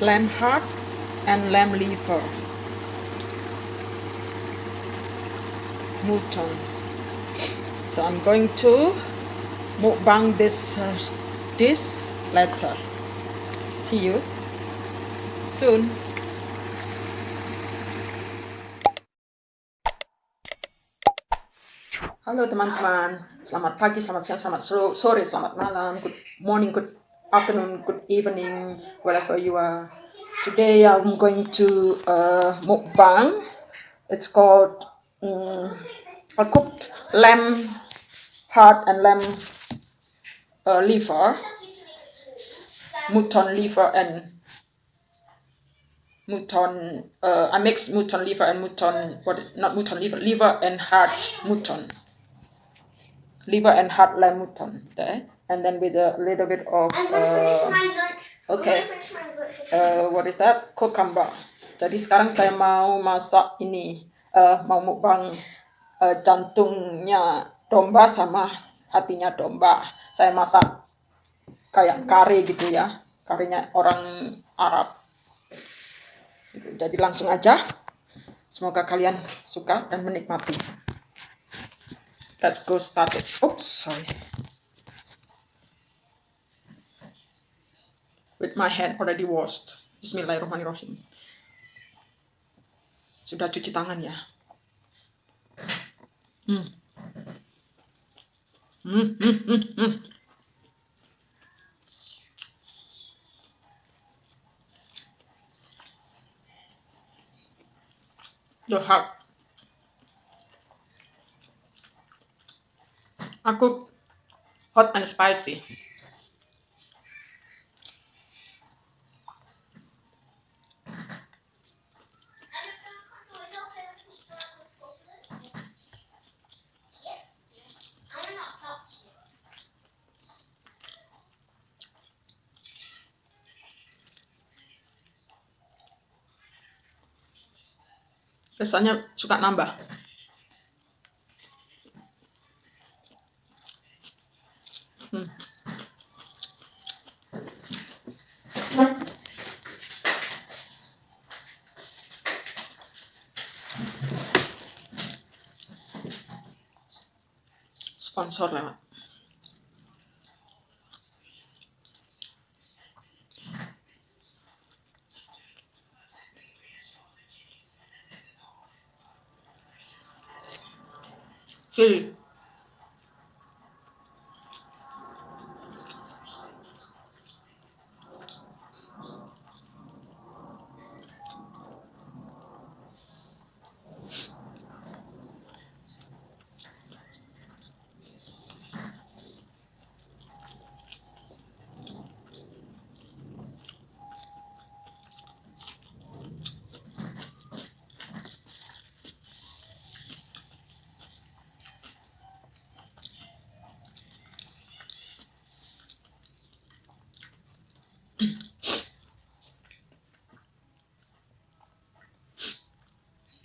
lamb heart and lamb liver. Mutton so I'm going to mukbang this uh, this later see you soon. Halo teman-teman, selamat pagi, selamat siang, selamat sore, selamat malam, good morning, good afternoon, good evening, wherever you are. Today I'm going to uh, mukbang. It's called um, a cooked lamb heart and lamb uh, liver, mutton liver and mutton. Uh, I mix mutton liver and mutton, what? Not mutton liver, liver and heart mutton liver and heart lamb mutton there and then with a little bit of uh, okay. uh, what is that? Cucumber. Jadi sekarang saya mau masak ini uh, mau mukbang uh, jantungnya domba sama hatinya domba. Saya masak kayak kari gitu ya. Karinya orang Arab. Jadi langsung aja. Semoga kalian suka dan menikmati Let's go start it. Oops, sorry. With my hand already washed. Bismillahirrahmanirrahim. Sudah cuci tangan ya. Hmm. Hmm, hmm, hmm, hmm. The heart Aku hot and spicy. Rasanya suka nambah. sponsorlama. Fili.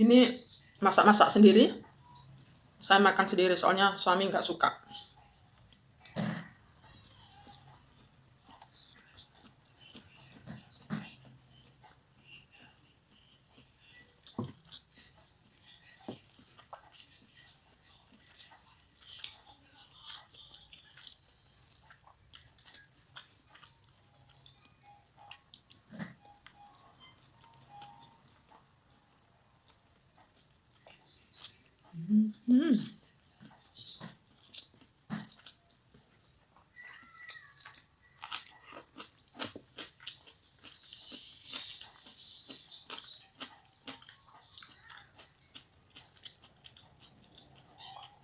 Ini masak-masak sendiri. Saya makan sendiri soalnya suami nggak suka. Hmm.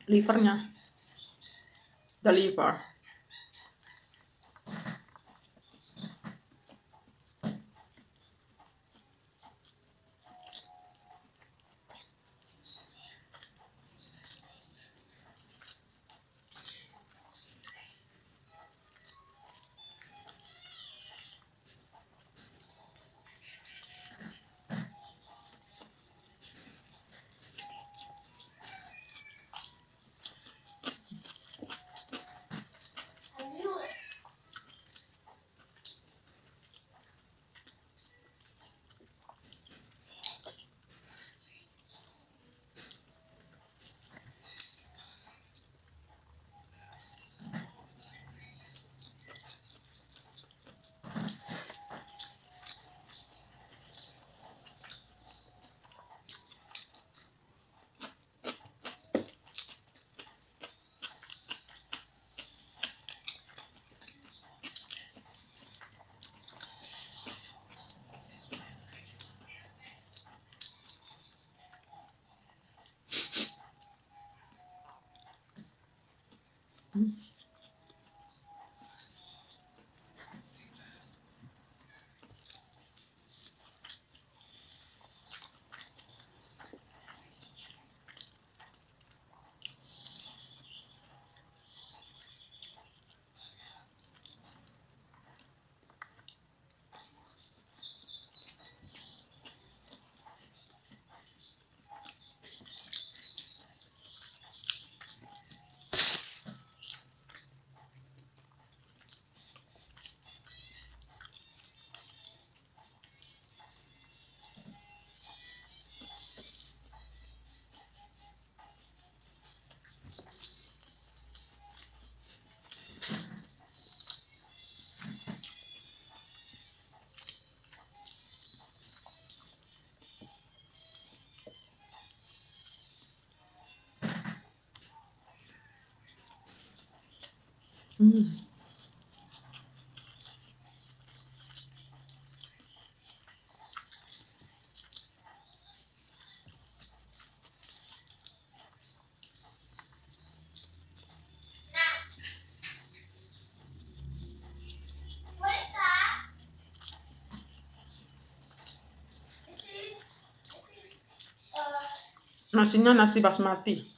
Livernya. The liver. Hmm. Nasinya nasi basmati.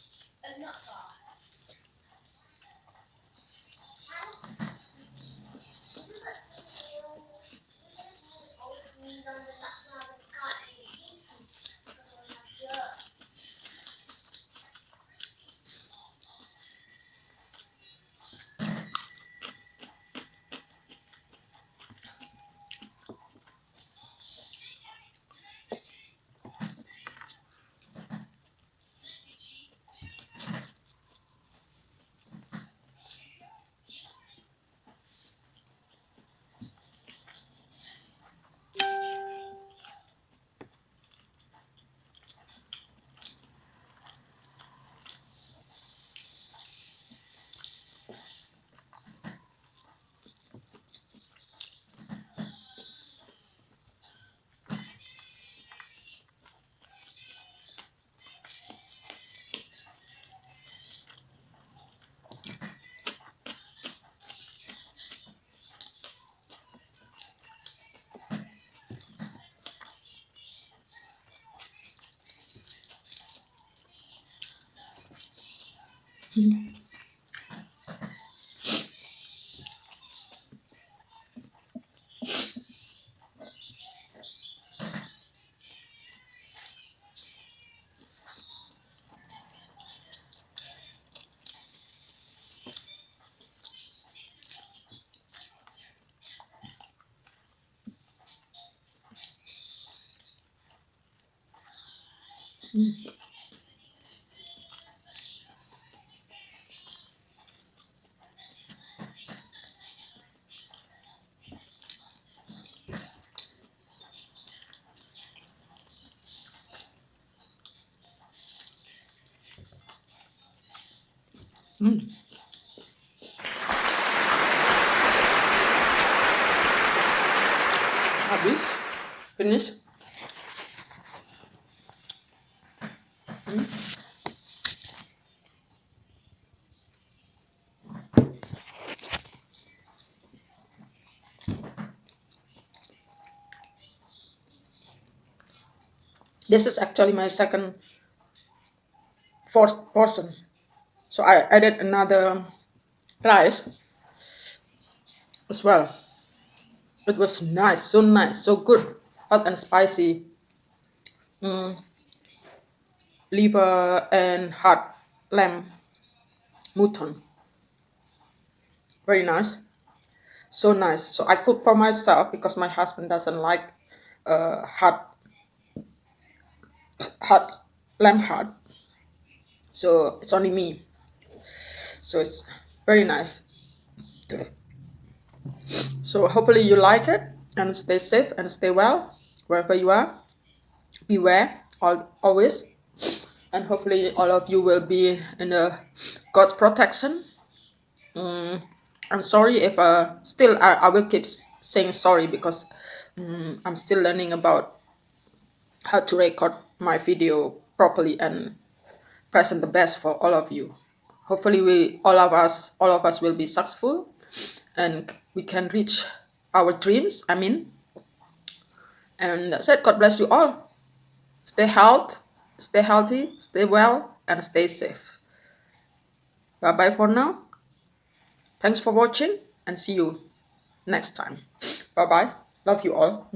Mm-hmm. Hmm. Habis. Finish. This is actually my second fourth portion. So I added another rice as well. It was nice, so nice, so good, hot and spicy. Liver and heart lamb mutton, very nice, so nice. So I cook for myself because my husband doesn't like uh, hot hot lamb heart, so it's only me. So it's very nice. So hopefully you like it and stay safe and stay well wherever you are. Beware al- always, and hopefully all of you will be in a God's protection. I'm sorry if uh still I, I will keep saying sorry because mm, I'm still learning about how to record my video properly and present the best for all of you. Hopefully we all of us all of us will be successful and we can reach our dreams. I mean and that's it. God bless you all. Stay health stay healthy stay well and stay safe. Bye bye for now. Thanks for watching and see you next time. Bye bye love you all